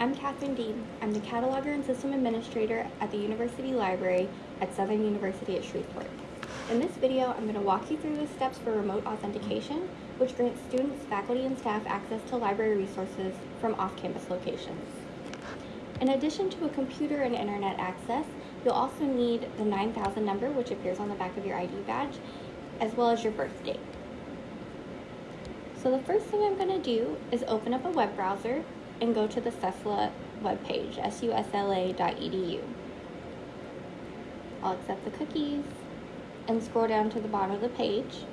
I'm Catherine Dean. I'm the Cataloger and System Administrator at the University Library at Southern University at Shreveport. In this video, I'm going to walk you through the steps for remote authentication, which grants students, faculty, and staff access to library resources from off-campus locations. In addition to a computer and internet access, you'll also need the 9000 number, which appears on the back of your ID badge, as well as your birth date. So the first thing I'm going to do is open up a web browser and go to the SUSLA webpage, susla.edu. I'll accept the cookies and scroll down to the bottom of the page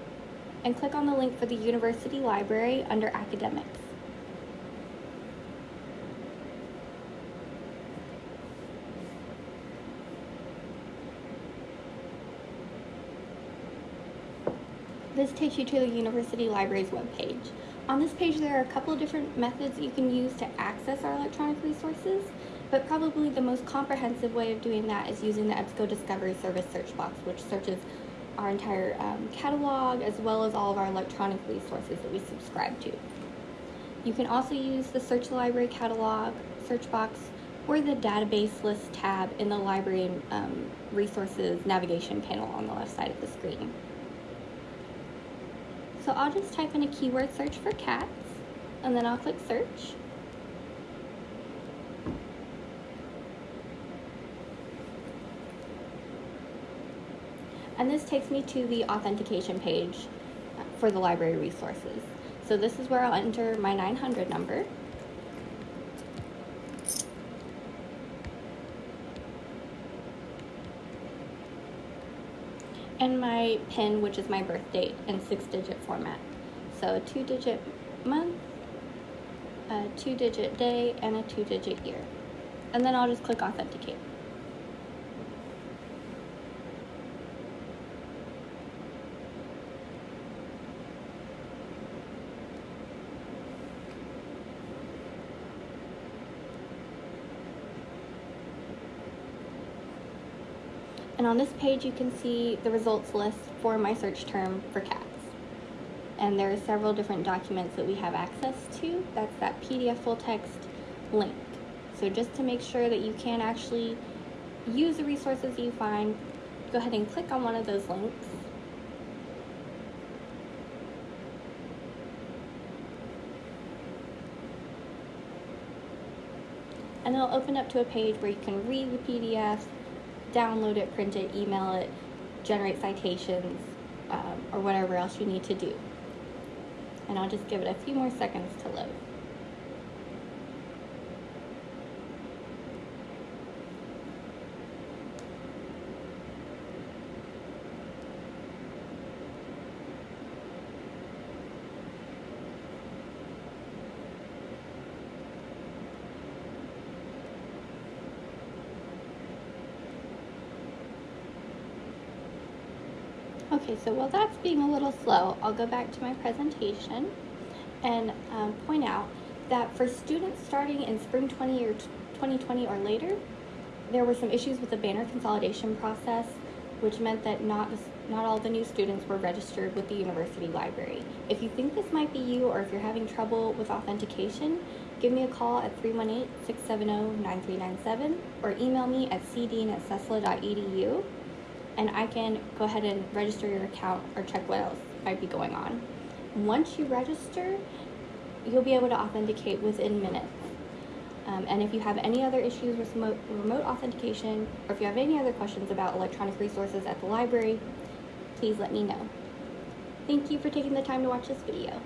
and click on the link for the University Library under Academics. This takes you to the University Library's webpage. On this page, there are a couple of different methods you can use to access our electronic resources, but probably the most comprehensive way of doing that is using the EBSCO Discovery Service search box, which searches our entire um, catalog as well as all of our electronic resources that we subscribe to. You can also use the Search Library catalog search box or the database list tab in the library um, resources navigation panel on the left side of the screen. So I'll just type in a keyword search for cats and then I'll click search. And this takes me to the authentication page for the library resources. So this is where I'll enter my 900 number. And my PIN, which is my birth date in six digit format. So a two digit month, a two digit day, and a two digit year. And then I'll just click authenticate. And on this page, you can see the results list for my search term for cats. And there are several different documents that we have access to. That's that PDF full text link. So just to make sure that you can actually use the resources you find, go ahead and click on one of those links. And it'll open up to a page where you can read the PDF, download it, print it, email it, generate citations, um, or whatever else you need to do. And I'll just give it a few more seconds to load. Okay, so while that's being a little slow, I'll go back to my presentation and um, point out that for students starting in spring 20 or 2020 or later, there were some issues with the banner consolidation process, which meant that not, not all the new students were registered with the university library. If you think this might be you or if you're having trouble with authentication, give me a call at 318-670-9397 or email me at cdean at susla.edu and I can go ahead and register your account or check what else might be going on. Once you register, you'll be able to authenticate within minutes. Um, and if you have any other issues with remote, remote authentication, or if you have any other questions about electronic resources at the library, please let me know. Thank you for taking the time to watch this video.